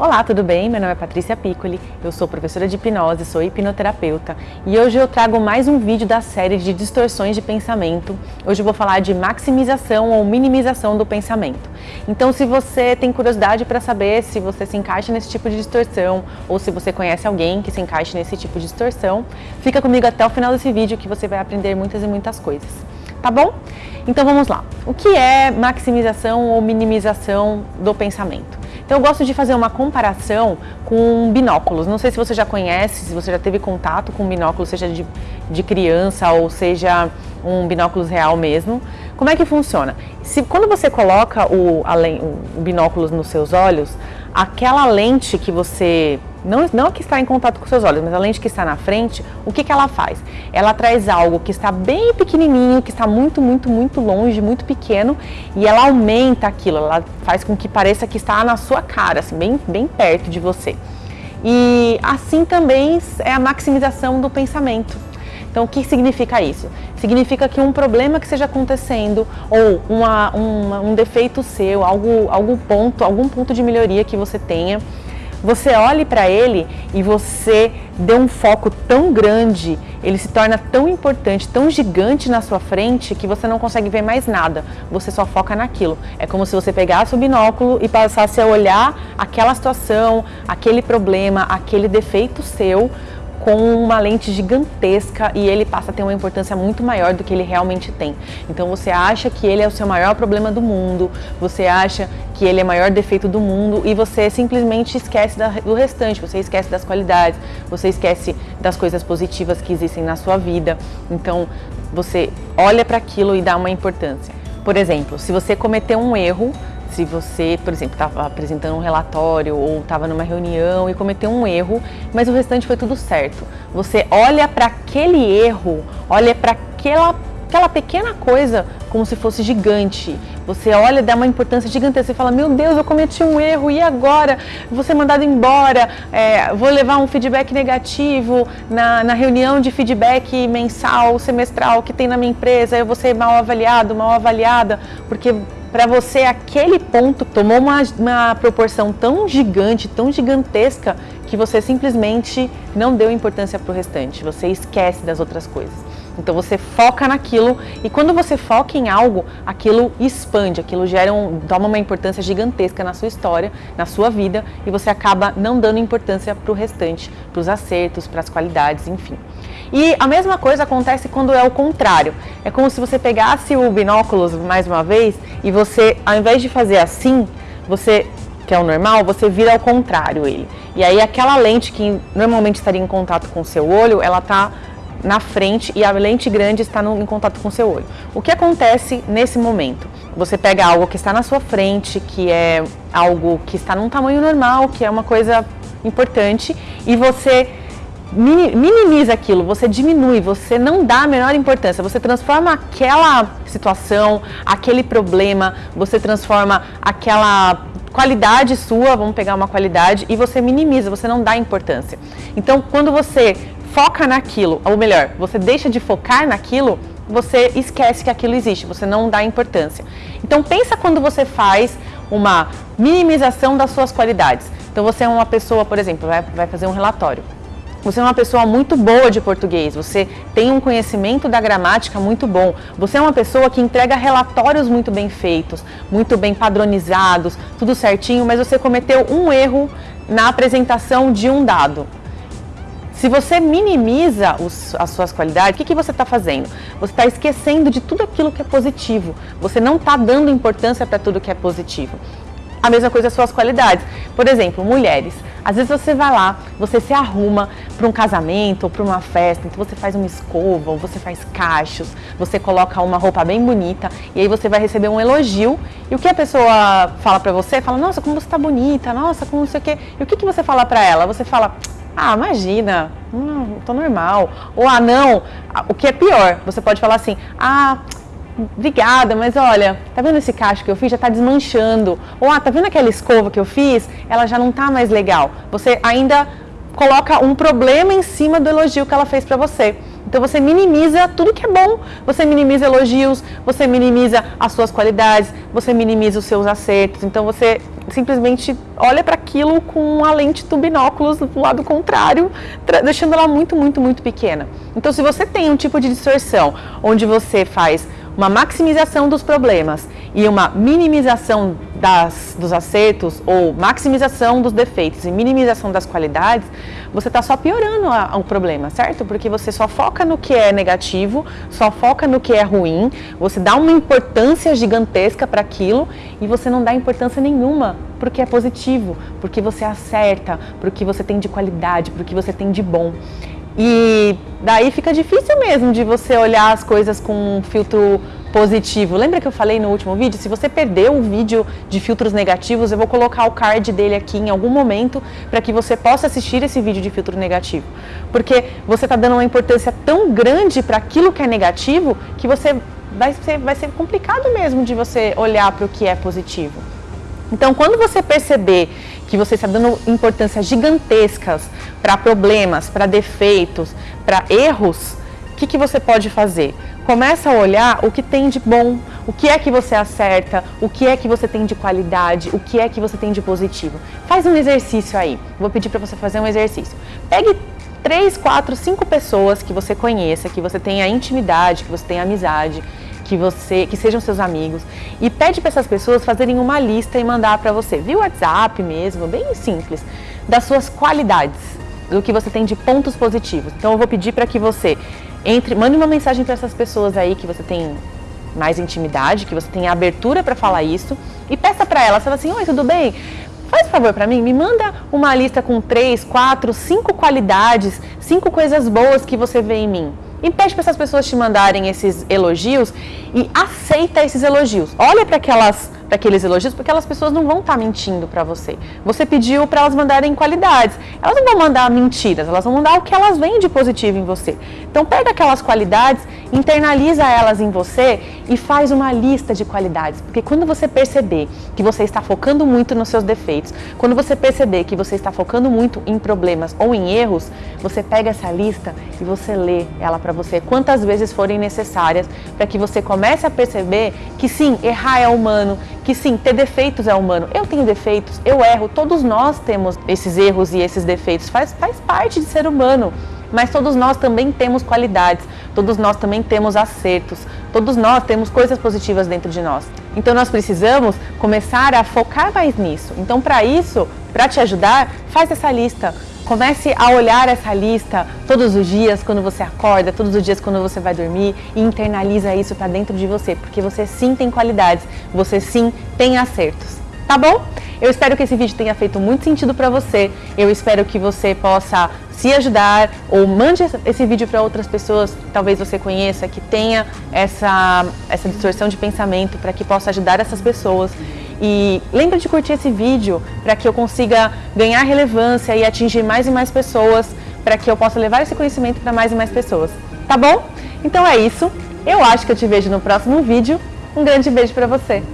Olá, tudo bem? Meu nome é Patrícia Piccoli, eu sou professora de hipnose, sou hipnoterapeuta e hoje eu trago mais um vídeo da série de distorções de pensamento. Hoje eu vou falar de maximização ou minimização do pensamento. Então, se você tem curiosidade para saber se você se encaixa nesse tipo de distorção ou se você conhece alguém que se encaixe nesse tipo de distorção, fica comigo até o final desse vídeo que você vai aprender muitas e muitas coisas. Tá bom? Então vamos lá. O que é maximização ou minimização do pensamento? Então eu gosto de fazer uma comparação com binóculos. Não sei se você já conhece, se você já teve contato com binóculos, seja de, de criança ou seja um binóculos real mesmo. Como é que funciona? Se, quando você coloca o, a, o binóculos nos seus olhos, aquela lente que você não, não que está em contato com seus olhos, mas a lente que está na frente, o que, que ela faz? Ela traz algo que está bem pequenininho, que está muito, muito, muito longe, muito pequeno, e ela aumenta aquilo, ela faz com que pareça que está na sua cara, assim, bem, bem perto de você. E assim também é a maximização do pensamento. Então, o que significa isso? Significa que um problema que esteja acontecendo ou uma, uma, um defeito seu, algo, algum ponto, algum ponto de melhoria que você tenha, você olhe para ele e você dê um foco tão grande, ele se torna tão importante, tão gigante na sua frente que você não consegue ver mais nada, você só foca naquilo. É como se você pegasse o binóculo e passasse a olhar aquela situação, aquele problema, aquele defeito seu com uma lente gigantesca e ele passa a ter uma importância muito maior do que ele realmente tem. Então você acha que ele é o seu maior problema do mundo, você acha que ele é o maior defeito do mundo e você simplesmente esquece do restante, você esquece das qualidades, você esquece das coisas positivas que existem na sua vida. Então você olha para aquilo e dá uma importância. Por exemplo, se você cometeu um erro, se você, por exemplo, estava apresentando um relatório ou estava numa reunião e cometeu um erro, mas o restante foi tudo certo. Você olha para aquele erro, olha para aquela, aquela pequena coisa como se fosse gigante. Você olha, dá uma importância gigantesca e fala, meu Deus, eu cometi um erro, e agora? Vou ser mandado embora, é, vou levar um feedback negativo na, na reunião de feedback mensal, semestral que tem na minha empresa, eu vou ser mal avaliado, mal avaliada, porque para você aquele ponto tomou uma, uma proporção tão gigante, tão gigantesca, que você simplesmente não deu importância para o restante, você esquece das outras coisas. Então você foca naquilo e quando você foca em algo, aquilo expande, aquilo gera um, toma uma importância gigantesca na sua história, na sua vida e você acaba não dando importância para o restante, para os acertos, para as qualidades, enfim. E a mesma coisa acontece quando é o contrário. É como se você pegasse o binóculos mais uma vez e você, ao invés de fazer assim, você que é o normal, você vira ao contrário ele. E aí aquela lente que normalmente estaria em contato com o seu olho, ela está na frente e a lente grande está no, em contato com o seu olho. O que acontece nesse momento? Você pega algo que está na sua frente, que é algo que está num tamanho normal, que é uma coisa importante, e você minimiza aquilo, você diminui, você não dá a menor importância, você transforma aquela situação, aquele problema, você transforma aquela qualidade sua, vamos pegar uma qualidade, e você minimiza, você não dá importância. Então, quando você foca naquilo, ou melhor, você deixa de focar naquilo, você esquece que aquilo existe, você não dá importância. Então pensa quando você faz uma minimização das suas qualidades. Então você é uma pessoa, por exemplo, vai, vai fazer um relatório. Você é uma pessoa muito boa de português, você tem um conhecimento da gramática muito bom, você é uma pessoa que entrega relatórios muito bem feitos, muito bem padronizados, tudo certinho, mas você cometeu um erro na apresentação de um dado. Se você minimiza os, as suas qualidades, o que, que você está fazendo? Você está esquecendo de tudo aquilo que é positivo. Você não está dando importância para tudo que é positivo. A mesma coisa as suas qualidades. Por exemplo, mulheres. Às vezes você vai lá, você se arruma para um casamento ou para uma festa, então você faz uma escova, ou você faz cachos, você coloca uma roupa bem bonita e aí você vai receber um elogio. E o que a pessoa fala para você? Fala, nossa, como você está bonita, nossa, como não sei o quê. E o que, que você fala para ela? Você fala, ah, imagina, hum, tô normal. Ou, ah, não, o que é pior, você pode falar assim, ah, obrigada, mas olha, tá vendo esse cacho que eu fiz? Já tá desmanchando. Ou, ah, tá vendo aquela escova que eu fiz? Ela já não tá mais legal. Você ainda coloca um problema em cima do elogio que ela fez para você. Então você minimiza tudo que é bom, você minimiza elogios, você minimiza as suas qualidades, você minimiza os seus acertos. Então você simplesmente olha para aquilo com a lente do binóculos do lado contrário, deixando ela muito, muito, muito pequena. Então se você tem um tipo de distorção onde você faz uma maximização dos problemas e uma minimização das, dos acertos ou maximização dos defeitos e minimização das qualidades, você está só piorando a, o problema, certo? Porque você só foca no que é negativo, só foca no que é ruim, você dá uma importância gigantesca para aquilo e você não dá importância nenhuma porque é positivo, porque você acerta, porque você tem de qualidade, porque você tem de bom. E daí fica difícil mesmo de você olhar as coisas com um filtro positivo. Lembra que eu falei no último vídeo? Se você perdeu o vídeo de filtros negativos, eu vou colocar o card dele aqui em algum momento para que você possa assistir esse vídeo de filtro negativo. Porque você está dando uma importância tão grande para aquilo que é negativo que você vai ser, vai ser complicado mesmo de você olhar para o que é positivo. Então, quando você perceber que você está dando importância gigantescas para problemas, para defeitos, para erros, o que, que você pode fazer? Começa a olhar o que tem de bom, o que é que você acerta, o que é que você tem de qualidade, o que é que você tem de positivo. Faz um exercício aí. Vou pedir para você fazer um exercício. Pegue três, quatro, cinco pessoas que você conheça, que você tenha intimidade, que você tenha amizade, que você, que sejam seus amigos, e pede para essas pessoas fazerem uma lista e mandar para você, via WhatsApp mesmo, bem simples, das suas qualidades, do que você tem de pontos positivos. Então eu vou pedir para que você entre, mande uma mensagem para essas pessoas aí que você tem mais intimidade, que você tem abertura para falar isso, e peça para elas, fala assim, oi, tudo bem? Faz favor para mim, me manda uma lista com três, quatro, cinco qualidades, cinco coisas boas que você vê em mim. E pede para essas pessoas te mandarem esses elogios e aceita esses elogios. Olha para aquelas para aqueles elogios, porque aquelas pessoas não vão estar tá mentindo para você. Você pediu para elas mandarem qualidades. Elas não vão mandar mentiras, elas vão mandar o que elas veem de positivo em você. Então pega aquelas qualidades, internaliza elas em você e faz uma lista de qualidades. Porque quando você perceber que você está focando muito nos seus defeitos, quando você perceber que você está focando muito em problemas ou em erros, você pega essa lista e você lê ela para você quantas vezes forem necessárias para que você comece a perceber que sim, errar é humano, que sim, ter defeitos é humano. Eu tenho defeitos, eu erro, todos nós temos esses erros e esses defeitos, faz, faz parte de ser humano. Mas todos nós também temos qualidades, todos nós também temos acertos, todos nós temos coisas positivas dentro de nós. Então nós precisamos começar a focar mais nisso. Então para isso, para te ajudar, faz essa lista. Comece a olhar essa lista todos os dias quando você acorda, todos os dias quando você vai dormir e internaliza isso para dentro de você, porque você sim tem qualidades, você sim tem acertos. Tá bom? Eu espero que esse vídeo tenha feito muito sentido para você. Eu espero que você possa se ajudar ou mande esse vídeo para outras pessoas que talvez você conheça, que tenha essa, essa distorção de pensamento para que possa ajudar essas pessoas. E lembra de curtir esse vídeo para que eu consiga ganhar relevância e atingir mais e mais pessoas, para que eu possa levar esse conhecimento para mais e mais pessoas. Tá bom? Então é isso. Eu acho que eu te vejo no próximo vídeo. Um grande beijo para você.